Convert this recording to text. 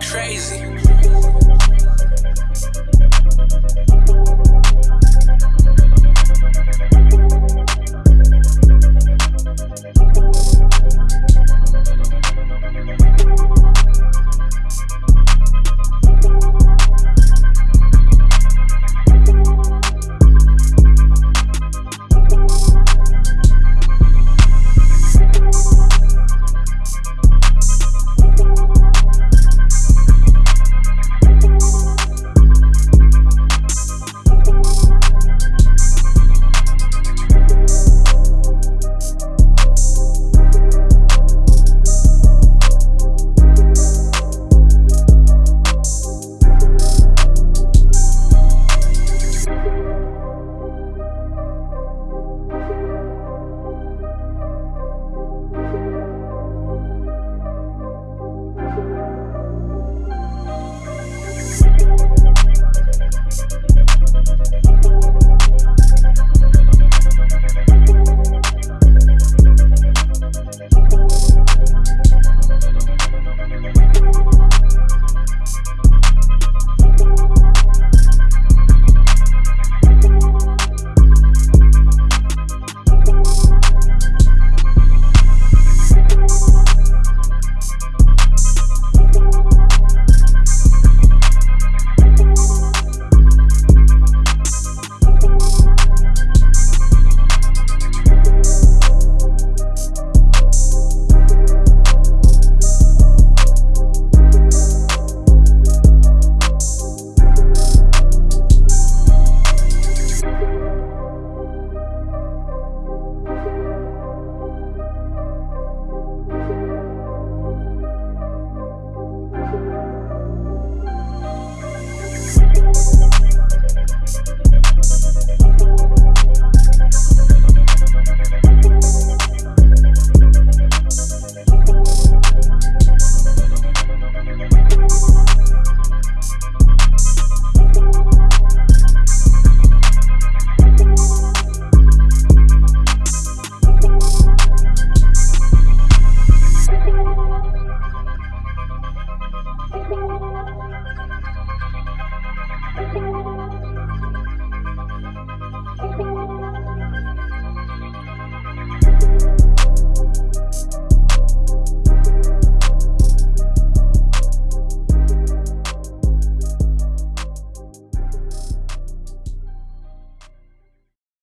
crazy.